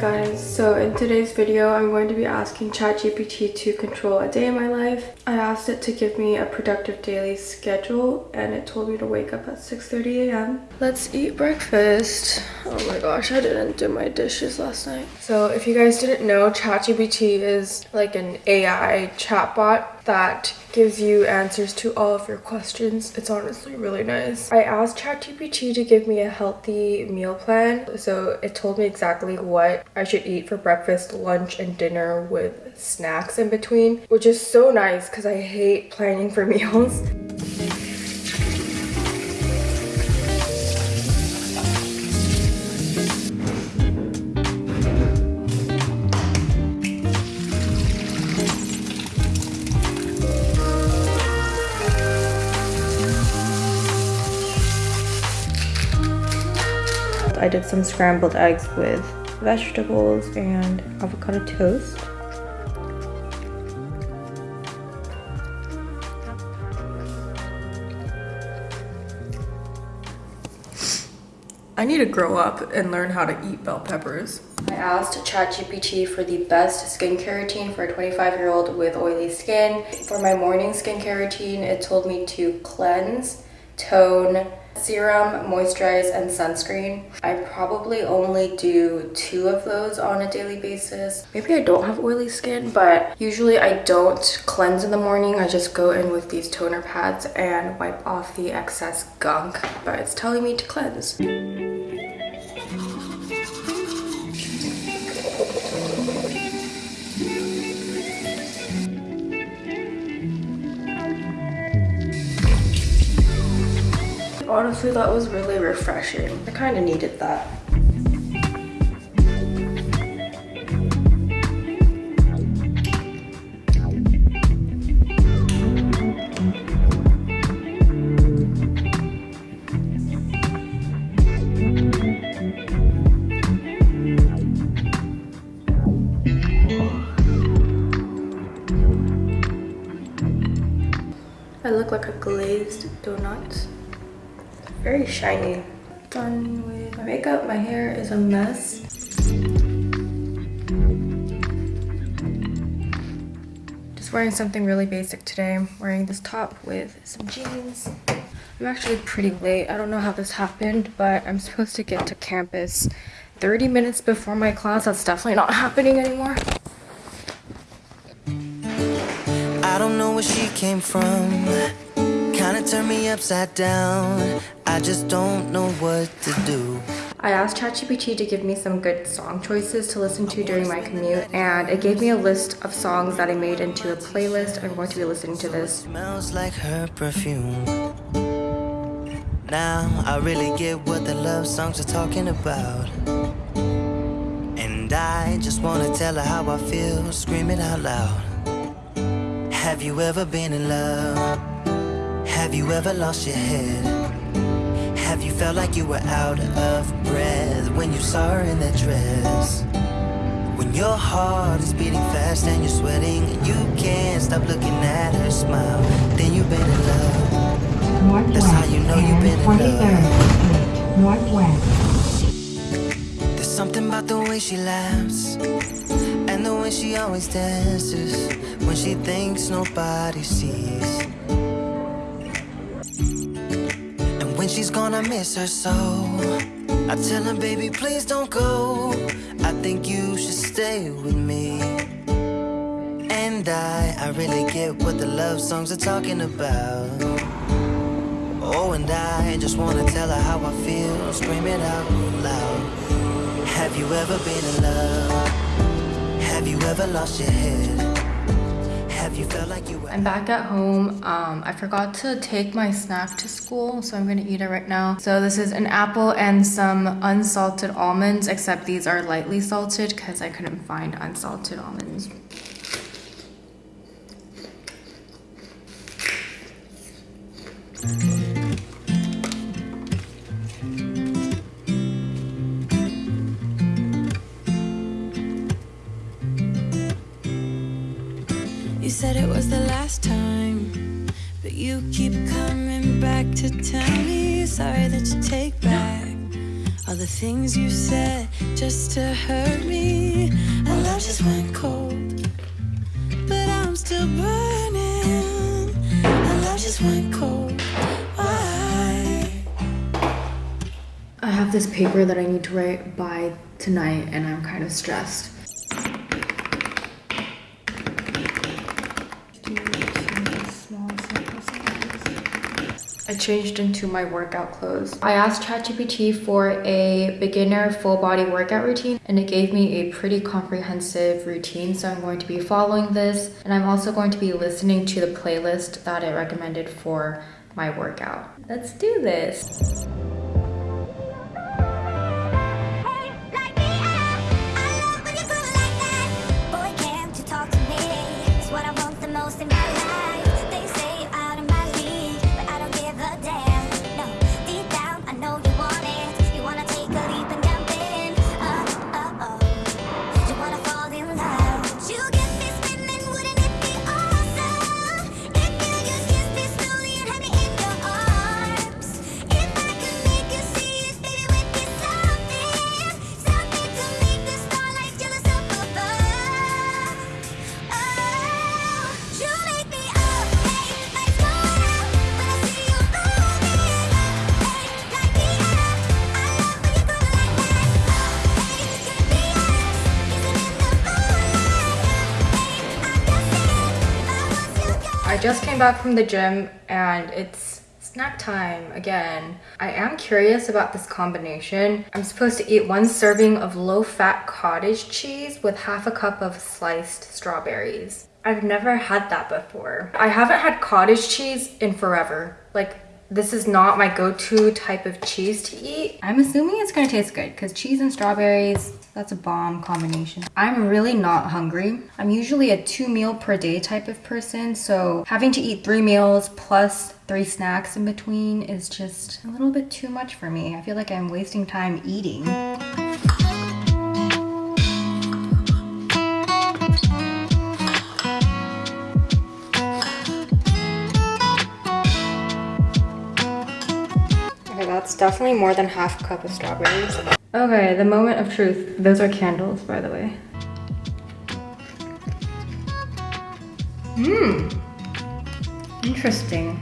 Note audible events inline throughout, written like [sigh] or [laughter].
Guys, so in today's video I'm going to be asking ChatGPT to control a day in my life. I asked it to give me a productive daily schedule and it told me to wake up at 6.30 a.m. Let's eat breakfast. Oh my gosh, I didn't do my dishes last night. So if you guys didn't know, ChatGPT is like an AI chatbot that gives you answers to all of your questions. It's honestly really nice. I asked ChatGPT to give me a healthy meal plan. So it told me exactly what I should eat for breakfast, lunch, and dinner with snacks in between, which is so nice because I hate planning for [laughs] meals. I did some scrambled eggs with vegetables and avocado toast. I need to grow up and learn how to eat bell peppers. I asked ChatGPT for the best skincare routine for a 25 year old with oily skin. For my morning skincare routine, it told me to cleanse, tone, serum, moisturize, and sunscreen. I probably only do two of those on a daily basis. Maybe I don't have oily skin, but usually I don't cleanse in the morning. I just go in with these toner pads and wipe off the excess gunk, but it's telling me to cleanse. Honestly that was really refreshing. I kind of needed that. I look like a glazed donut very shiny. Done with my makeup. My hair is a mess. Just wearing something really basic today. I'm wearing this top with some jeans. I'm actually pretty late. I don't know how this happened, but I'm supposed to get to campus 30 minutes before my class. That's definitely not happening anymore. I don't know where she came from Kinda turned me upside down. I just don't know what to do. I asked ChatGPT to give me some good song choices to listen to during my commute, and it gave me a list of songs that I made into a playlist. I'm going to be listening to this. Smells like her perfume. Now I really get what the love songs are talking about. And I just wanna tell her how I feel, scream it out loud. Have you ever been in love? Have you ever lost your head? Have you felt like you were out of breath when you saw her in that dress? When your heart is beating fast and you're sweating and you can't stop looking at her smile, then you've been in love. Northwest That's how you know you've been in love. Northwest. There's something about the way she laughs and the way she always dances when she thinks nobody sees. She's gonna miss her so I tell her, baby, please don't go I think you should stay with me And I, I really get what the love songs are talking about Oh, and I just wanna tell her how I feel Scream it out loud Have you ever been in love? Have you ever lost your head? I'm back at home. Um, I forgot to take my snack to school, so I'm gonna eat it right now. So this is an apple and some unsalted almonds, except these are lightly salted because I couldn't find unsalted almonds. You said it was the last time, but you keep coming back to tell me sorry that you take back all the things you said just to hurt me. I love just went cold, but I'm still burning. I love just went cold. Why? I have this paper that I need to write by tonight, and I'm kind of stressed. I changed into my workout clothes. I asked ChatGPT for a beginner full body workout routine and it gave me a pretty comprehensive routine. So I'm going to be following this and I'm also going to be listening to the playlist that it recommended for my workout. Let's do this. Just came back from the gym and it's snack time again. I am curious about this combination. I'm supposed to eat one serving of low-fat cottage cheese with half a cup of sliced strawberries. I've never had that before. I haven't had cottage cheese in forever. Like this is not my go-to type of cheese to eat. I'm assuming it's gonna taste good because cheese and strawberries, that's a bomb combination. I'm really not hungry. I'm usually a two meal per day type of person. So having to eat three meals plus three snacks in between is just a little bit too much for me. I feel like I'm wasting time eating. Definitely more than half a cup of strawberries. Okay, the moment of truth. Those are candles, by the way. Mmm. Interesting.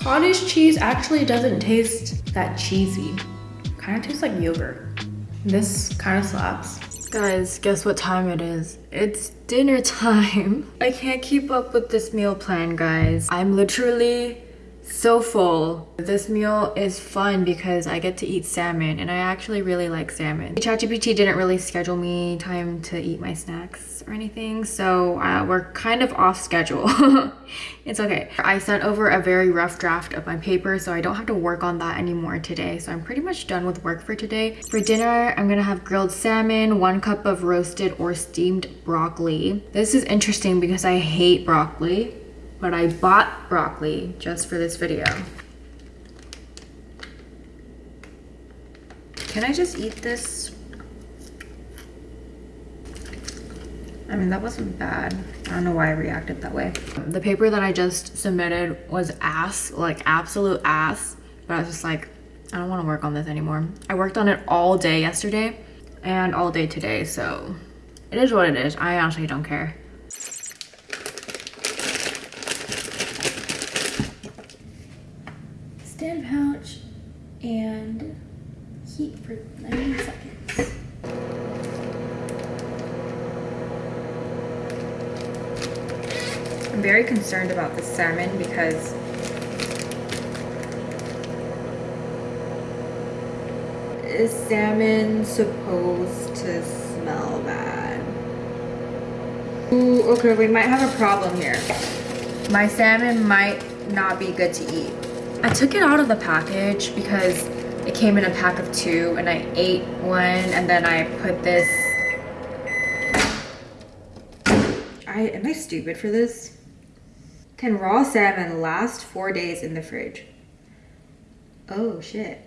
Cottage cheese actually doesn't taste that cheesy. Kind of tastes like yogurt. This kind of slaps. Guys, guess what time it is? It's dinner [laughs] time. I can't keep up with this meal plan, guys. I'm literally so full. This meal is fun because I get to eat salmon and I actually really like salmon. ChatGPT didn't really schedule me time to eat my snacks or anything so uh, we're kind of off schedule. [laughs] it's okay. I sent over a very rough draft of my paper so I don't have to work on that anymore today so I'm pretty much done with work for today. For dinner I'm gonna have grilled salmon, one cup of roasted or steamed broccoli. This is interesting because I hate broccoli but I bought broccoli just for this video. Can I just eat this? I mean, that wasn't bad. I don't know why I reacted that way. The paper that I just submitted was ass, like absolute ass. But I was just like, I don't want to work on this anymore. I worked on it all day yesterday and all day today, so it is what it is. I honestly don't care. And heat for 90 seconds. I'm very concerned about the salmon because is salmon supposed to smell bad? Ooh, okay, we might have a problem here. My salmon might not be good to eat. I took it out of the package because it came in a pack of two and I ate one and then I put this I am I stupid for this? Can raw salmon last four days in the fridge? Oh shit.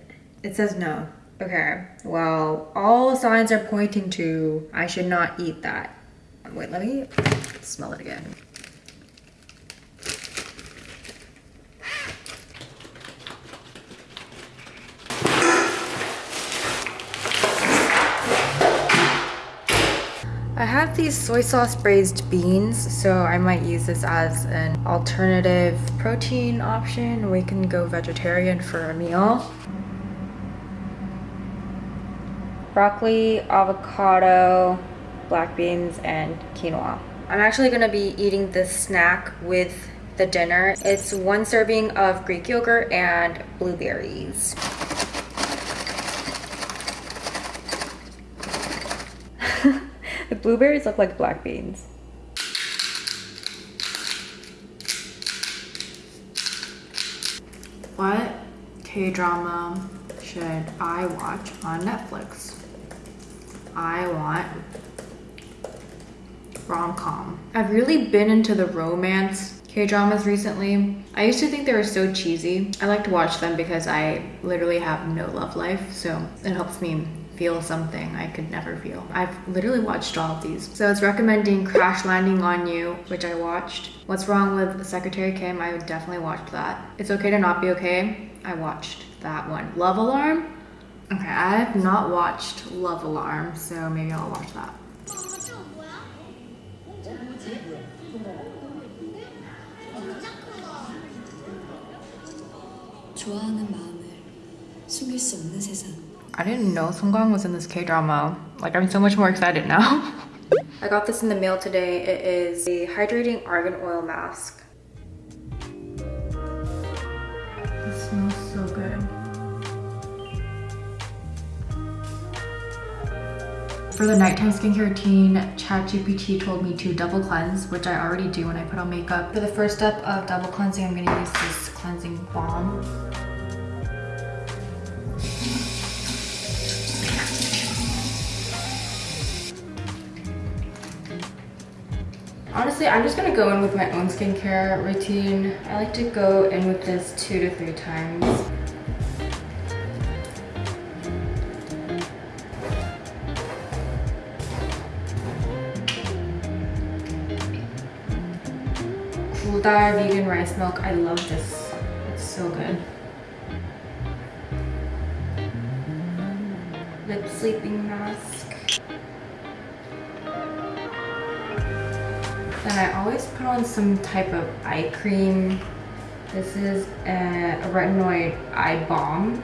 It says no. Okay, well, all signs are pointing to I should not eat that. Wait, let me smell it again. These soy sauce braised beans, so I might use this as an alternative protein option. We can go vegetarian for a meal. broccoli, avocado, black beans, and quinoa. I'm actually gonna be eating this snack with the dinner. It's one serving of Greek yogurt and blueberries. The blueberries look like black beans. What K-drama should I watch on Netflix? I want rom-com. I've really been into the romance K-dramas recently. I used to think they were so cheesy. I like to watch them because I literally have no love life, so it helps me feel something I could never feel. I've literally watched all of these. So it's recommending Crash Landing on You, which I watched. What's Wrong with Secretary Kim, I would definitely watch that. It's Okay to Not Be Okay, I watched that one. Love Alarm, okay, I have not watched Love Alarm, so maybe I'll watch that. 좋아하는 마음을 숨길 수 없는 세상. I didn't know Song Kang was in this K-drama. Like, I'm so much more excited now. [laughs] I got this in the mail today. It is a hydrating argan oil mask. This smells so good. For the nighttime skincare routine, ChatGPT told me to double cleanse, which I already do when I put on makeup. For the first step of double cleansing, I'm gonna use this cleansing balm. Honestly, I'm just gonna go in with my own skincare routine. I like to go in with this two to three times. Kuldar vegan rice milk. I love this. It's so good. Lip sleeping mask. Then I always put on some type of eye cream. This is a, a retinoid eye balm.